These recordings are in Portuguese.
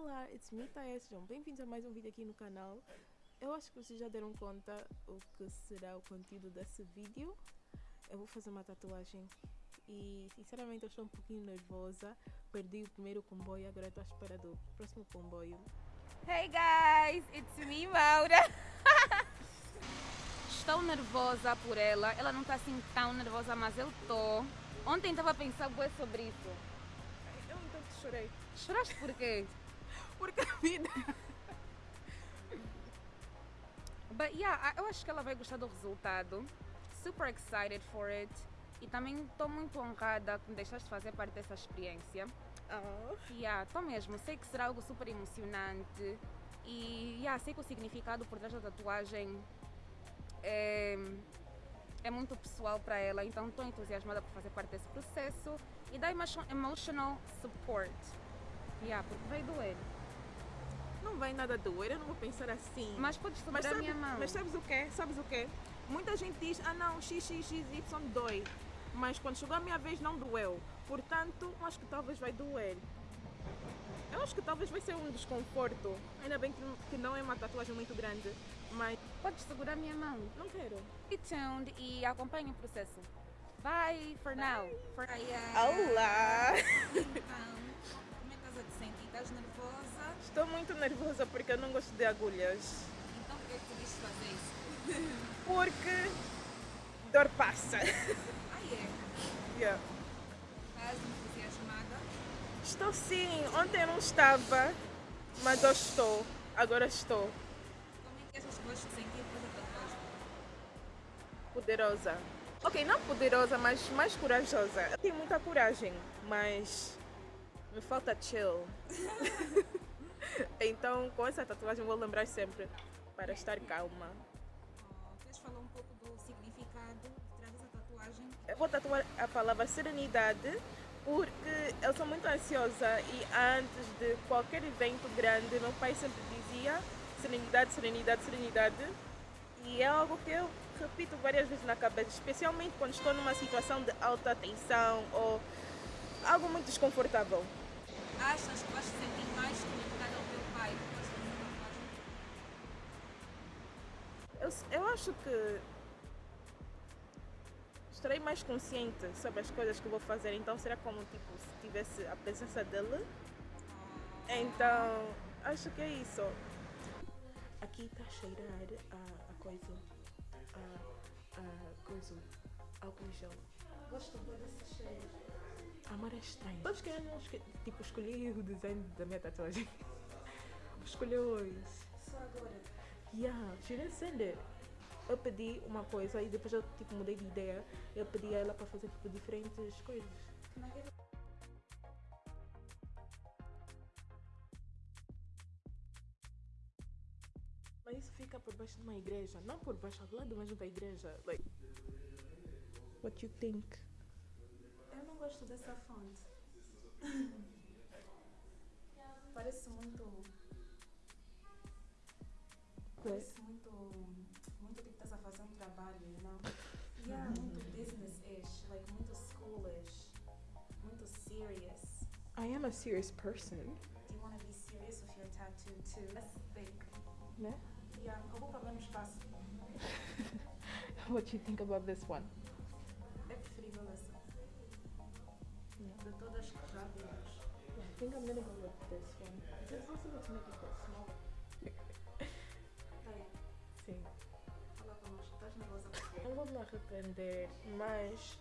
Olá, it's me, Thaia. Sejam bem-vindos a mais um vídeo aqui no canal. Eu acho que vocês já deram conta o que será o conteúdo desse vídeo. Eu vou fazer uma tatuagem e, sinceramente, eu estou um pouquinho nervosa. Perdi o primeiro comboio, agora estou à espera do próximo comboio. Hey guys, it's me, Maura. Estou nervosa por ela. Ela não está assim tão nervosa, mas eu tô. Ontem estava a pensar sobre isso. Eu então chorei. Choraste por quê? Porque a vida. But yeah, eu acho que ela vai gostar do resultado. Super excited for it. E também estou muito honrada que me deixaste fazer parte dessa experiência. Oh. Yeah, tô mesmo. Sei que será algo super emocionante. E yeah, sei que o significado por trás da tatuagem é, é muito pessoal para ela. Então estou entusiasmada por fazer parte desse processo e dar emo- emotional support. Yeah, porque vai doer. Não vai nada doer, eu não vou pensar assim. Mas podes segurar Mas, a sabe- minha mão. mas sabes o que? Sabes o que? Muita gente diz, ah não, XXXY dói. Mas quando chegou a minha vez não doeu. Portanto, acho que talvez vai doer. Eu acho que talvez vai ser um desconforto. Ainda bem que, que não é uma tatuagem muito grande. Mas Podes segurar a minha mão. não quero. Stay tuned e acompanhe o processo. Bye for now. For... Olá! Então, como é que estás a te sentir? Estás nervosa? Estou muito nervosa porque eu não gosto de agulhas. Então por que é tu quis fazer isso? Porque dor passa. Ah, é? Yeah. Estás entusiasmada? Estou sim, ontem eu não estava, mas hoje estou. Agora estou. Como é que achas que vais te sentir depois da tatuagem? Poderosa. Ok, não poderosa, mas mais corajosa. Eu tenho muita coragem, mas me falta chill. então, com essa tatuagem, vou lembrar sempre para estar calma. Oh, queres falar um pouco do significado de trás dessa tatuagem? Eu vou tatuar a palavra serenidade porque eu sou muito ansiosa e antes de qualquer evento grande, meu pai sempre dizia serenidade, serenidade, serenidade. E é algo que eu repito várias vezes na cabeça, especialmente quando estou numa situação de alta tensão ou algo muito desconfortável. Achas que vais te sentir mais conectada ao teu pai depois de fazer a tatuagem? Eu, eu acho que estarei mais consciente sobre as coisas que vou fazer, então será como tipo se tivesse a presença dele. Então, acho que é isso. Aqui está a cheirar a, a coisa. A, a coisa. Álcool em gel. Gosto muito desse cheiro. Amor é estranho. Sabes que eu não esque- tipo, escolhi o design da minha tatuagem? Escolhi hoje. Só agora. Yeah, she didn't send it. Eu pedi uma coisa e depois eu tipo, mudei de ideia. Eu pedi a ela para fazer tipo, diferentes coisas. Mas isso fica por baixo de uma igreja, não por baixo, ao lado mesmo da igreja. Like, what you think? Eu não gosto dessa fonte. Parece muito. Parece muito. Muito tipo estás a fazer um trabalho? Yeah, muito business-ish, like muito schoolish, muito serious. I am a serious person, Do you want to be serious with your tattoo too? Let's think. né? Yeah, eu vou para o espaço. What you think about this one? É preferível essa. De todas que já vimos. I think I'm gonna go with this one. Is it possible to make it me arrepender, mas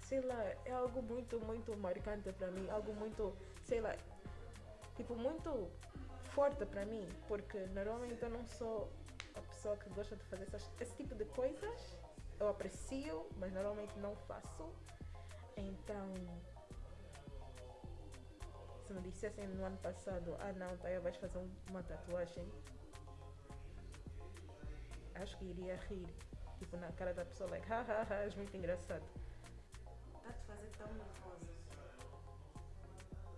sei lá, é algo muito, muito marcante para mim, algo muito, sei lá, tipo, muito forte para mim, porque normalmente eu não sou a pessoa que gosta de fazer essas, esse tipo de coisas. Eu aprecio, mas normalmente não faço. Então, se me dissessem no ano passado, ah não, Taia, vais fazer um- uma tatuagem, acho que iria rir, tipo, na cara da pessoa, like, hahaha, és muito engraçado. está te fazer tão nervosa.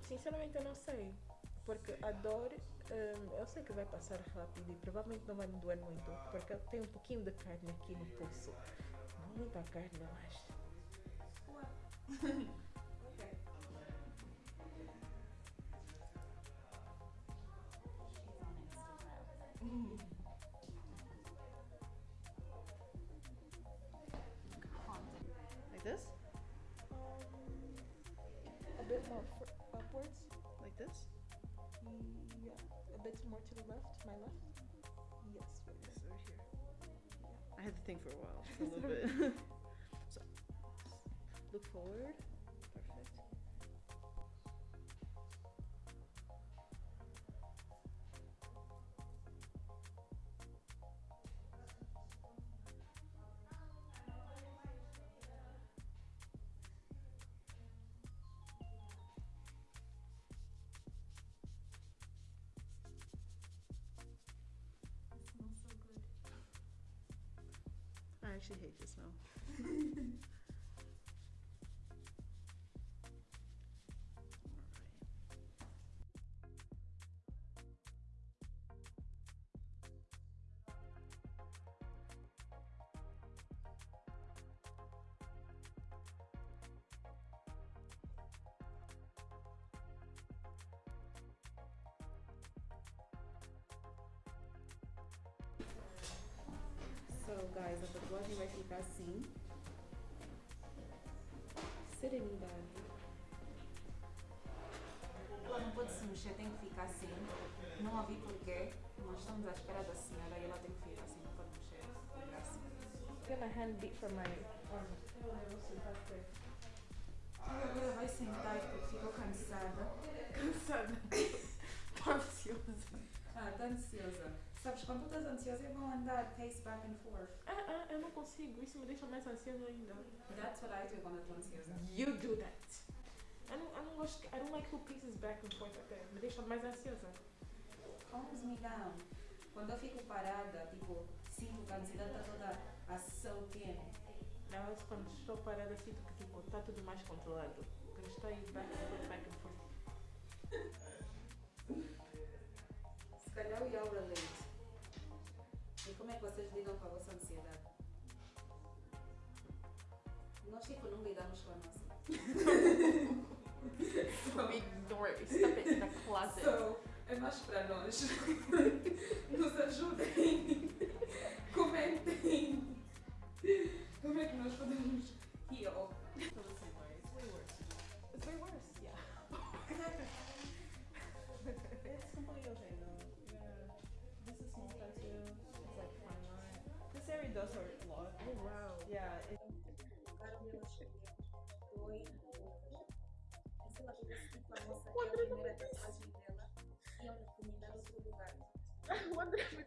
Sinceramente, eu não sei, porque a dor, hum, eu sei que vai passar rápido e provavelmente não vai me doer muito, porque eu tenho um pouquinho de carne aqui no pulso. Muita carne, mas. Ok. More to the left. My left. Yes. This over here. I had to think for a while, a little bit. so, look forward. I actually hate the smell. So, guys, a tatuagem vai ficar assim. Serenidade. Ela não pode se mexer, tem que ficar assim. Não ouvi porquê. Nós estamos à espera da senhora e ela tem que ficar assim, não pode mexer. Ficar assim. I'm gonna hand beat for my arm. Ela agora vai sentar porque ficou cansada. Cansada. Tô ansiosa. Ah, tá ansiosa. Sabes, quando tu estás ansiosa, é bom andar pace back and forth. Ah, ah, eu não consigo. Isso me deixa mais ansiosa ainda. That's what I do quando eu estou ansiosa. You do that. I don't, I don't, gosto, I don't like who paces back and forth that. Me deixa mais ansiosa. Calms me down. Quando eu fico parada, tipo, sinto que a ansiedade está toda a soak in. Não, eu quando estou parada sinto que tipo, está tudo mais controlado. Quando estou aí back and forth, back and forth. Se calhar o Yaura relate. Como é que vocês lidam com a vossa ansiedade? Nós, tipo, não lidamos com a nossa. Ignore it. Stop it in the closet. So, é mais para nós. Nos ajudem. Comentem. Como é que nós podemos heal? This area does hurt a lot. Oh, wow. Yeah. It, Carol ela escolheu dois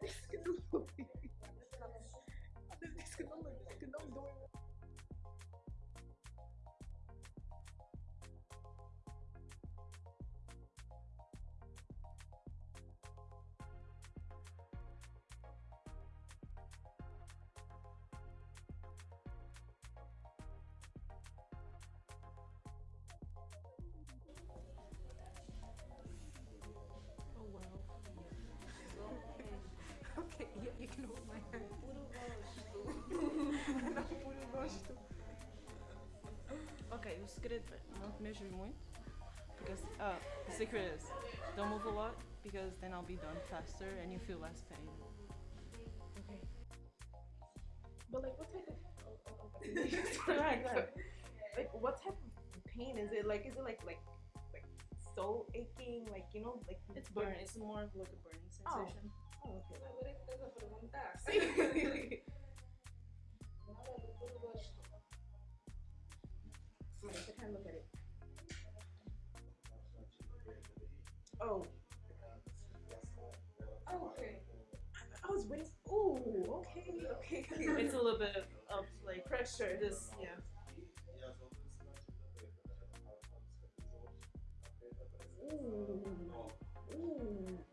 E Okay, yeah, you can hold my hand. Não, puro gosto. okay, o segredo é não te mexes muito. Because uh, the secret is don't move a lot because then I'll be done faster and you feel less pain. Okay. But like, what type of? Oh, oh, okay. Right, right. Like, what type of pain is it? Like, is it like like like soul aching? Like, you know, like It's burning. It's more of like a burning sensation. Oh, okay. Agora que estás a perguntar. Nada do puro gosto. Wait, I can't look at it. Oh, Oh, ok. I was waiting. Ooh, okay, okay. It's a little bit of like pressure. this. Yeah. Ooh, ooh,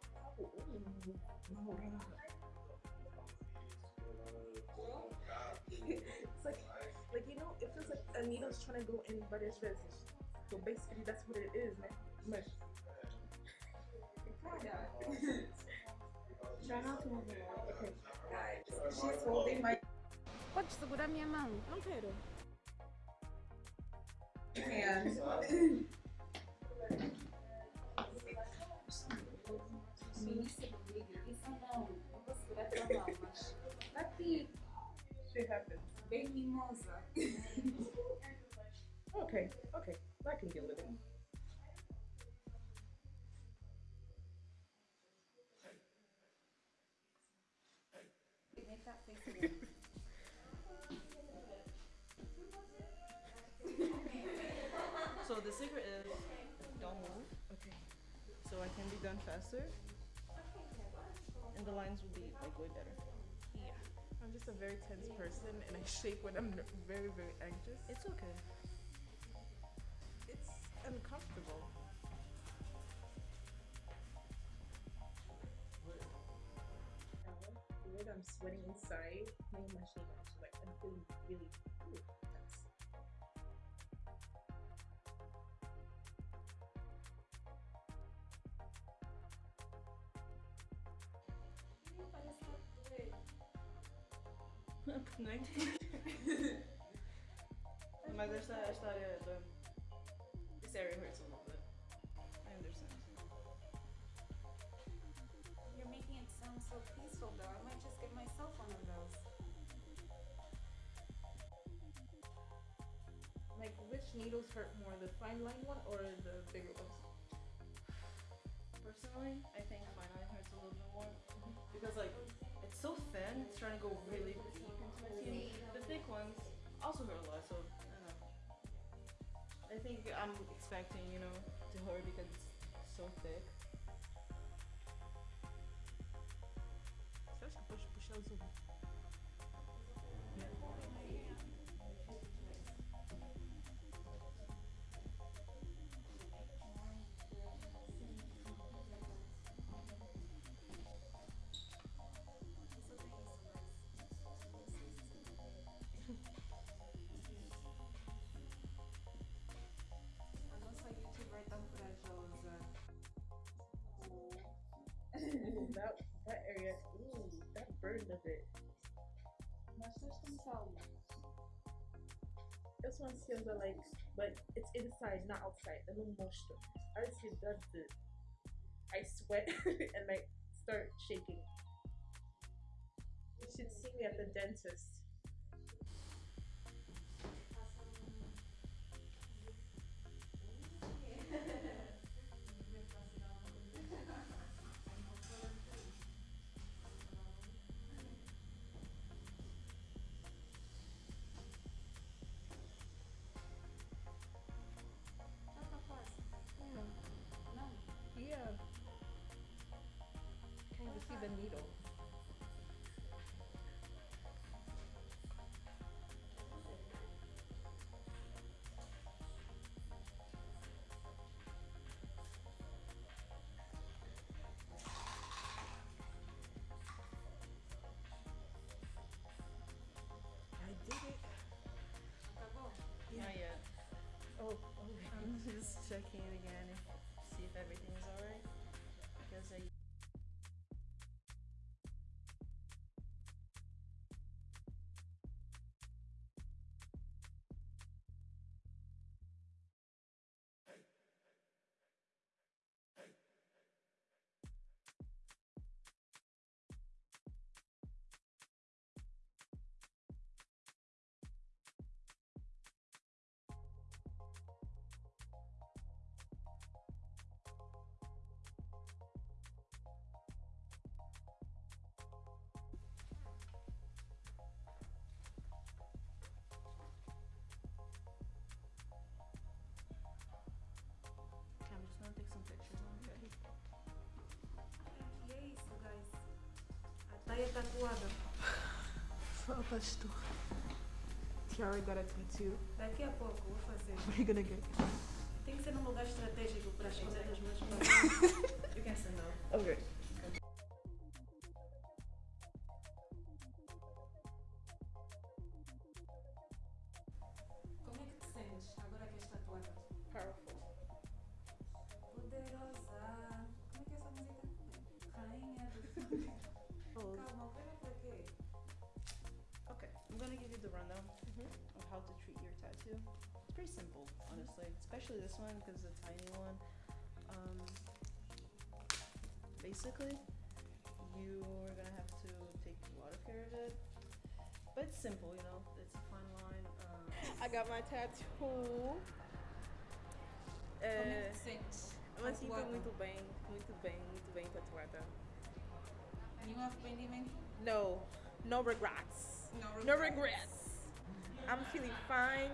needle's trying to go in, but it's just. So basically, that's what it is, man. Mush. Try not to move. Okay. Guys, she's holding my Podes segurar minha mão? Não quero. hand. Ministro filho. Isso não. Não vou segurar tua mão, mas. Tá aqui, bem mimosa. Okay, okay. I can deal with it. Make that face again. So the secret is don't move. Okay. So I can be done faster. And the lines will be like way better. Yeah. I'm just a very tense person and I shake when I'm very, very anxious. It's okay. It's uncomfortable. The way that I'm sweating inside, my machine actually like I'm feeling really ooh, tense. Parece que doer. Nem Mas esta, esta área do This area hurts a little bit. I understand. You're making it sound so peaceful though. I might just get myself one of those. Like which needles hurt more, the fine line one or the bigger ones? Personally, I think fine line hurts a little bit more. Mm-hmm. Because like it's so thin, it's trying to go really deep into my skin. The thick ones also hurt a lot, so I don't know. I think I'm expecting, you know, to hurt because it's so thick. Acha que? One feels like, but it's inside, not outside. Little moisture. I see that's it. I sweat and like start shaking. You should see me at the dentist. The needle. I did it. Acabou? Not yet. Oh, okay. I'm just checking it again, Tu. Tiara got a tattoo. Daqui a pouco vou fazer. What are you gonna get? Tem que ser num lugar estratégico para as coisas das minhas próprias. You can stand up. Okay. Gonna give you the rundown Mhm. of how to treat your tattoo. It's pretty simple, honestly, especially this one because it's a tiny one. Um, basically, you're gonna have to take a lot of care of it. But it's simple, you know. It's a fine line. Uh, I got my tattoo. Como é É, que te sentes? eu me sinto Tatuada? muito bem, muito bem, muito bem tatuada. Nenhum arrependimento? No, no regrets. No No regrets. I'm feeling fine,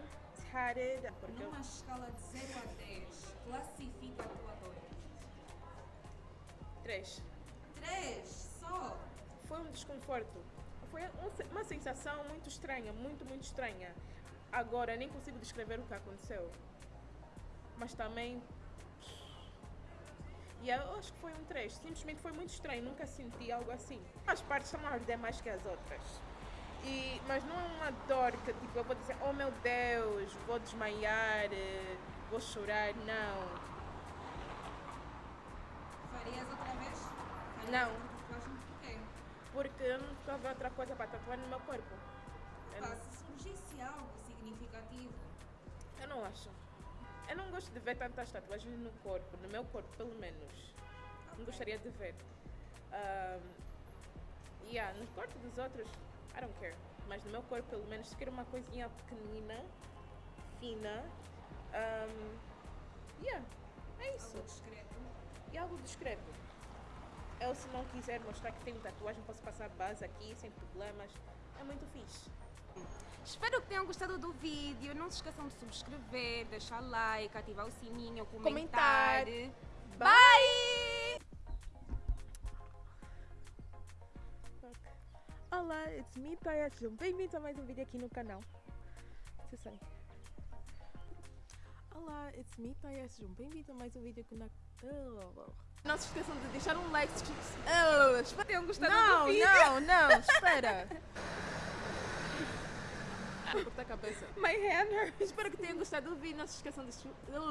tatted. Porque Numa escala de 0 a 10, classifica a tua dor. Três. 3 só. Foi um desconforto. Foi um se- uma sensação muito estranha, muito, muito estranha. Agora, nem consigo descrever o que aconteceu. Mas também. E eu acho que foi um 3. Simplesmente foi muito estranho. Nunca senti algo assim. As partes estão a arder mais que as outras. E, mas não é uma dor que tipo, eu vou dizer, oh meu Deus, vou desmaiar, eh, vou chorar. Não. Farias outra vez? Farias Não. outra? Porque eu não ficava outra coisa para tatuar no meu corpo. Pá, se surgisse algo significativo, Eu não acho. Eu não gosto de ver tantas tatuagens no corpo, no meu corpo pelo menos. Não gostaria de ver. Um, yeah, no corpo dos outros, I don't care. Mas no meu corpo pelo menos, se quer uma coisinha pequenina, fina. Um, yeah, é isso. algo discreto. E algo discreto. Eu se não quiser mostrar que tenho tatuagem, posso passar base aqui sem problemas. É muito fixe. Espero que tenham gostado do vídeo. Não se esqueçam de subscrever, deixar like, ativar o sininho, comentar. Comentar. Bye! Olá, it's me, Taya. Sejam bem-vindos a mais um vídeo aqui no canal. Você sabe. Olá, it's me, Taya. Sejam bem-vindos a mais um vídeo aqui na... Oh. Não se esqueçam de deixar um like. se- Oh, espera. Tenham gostado Não, do vídeo. não, não, espera. Cortar a cabeça. My hand. Espero que tenham gostado do vídeo. Não se esqueçam de su-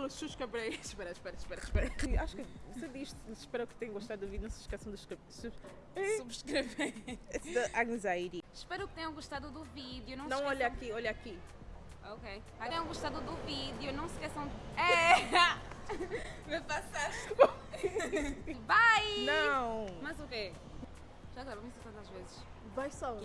subscrever. Espera, espera, espera, espera. Acho que você diz, espero que tenham gostado do vídeo. Não se esqueçam de subscrever. Subscrever. It's the anxiety. Espero que tenham gostado do vídeo. Não, Não olha aqui, olha aqui. Ok. Tenham gostado do vídeo, não se esqueçam... É! Me passaste. Bye! Não. Mas o quê? Já gravamos isso tantas vezes. Vai só.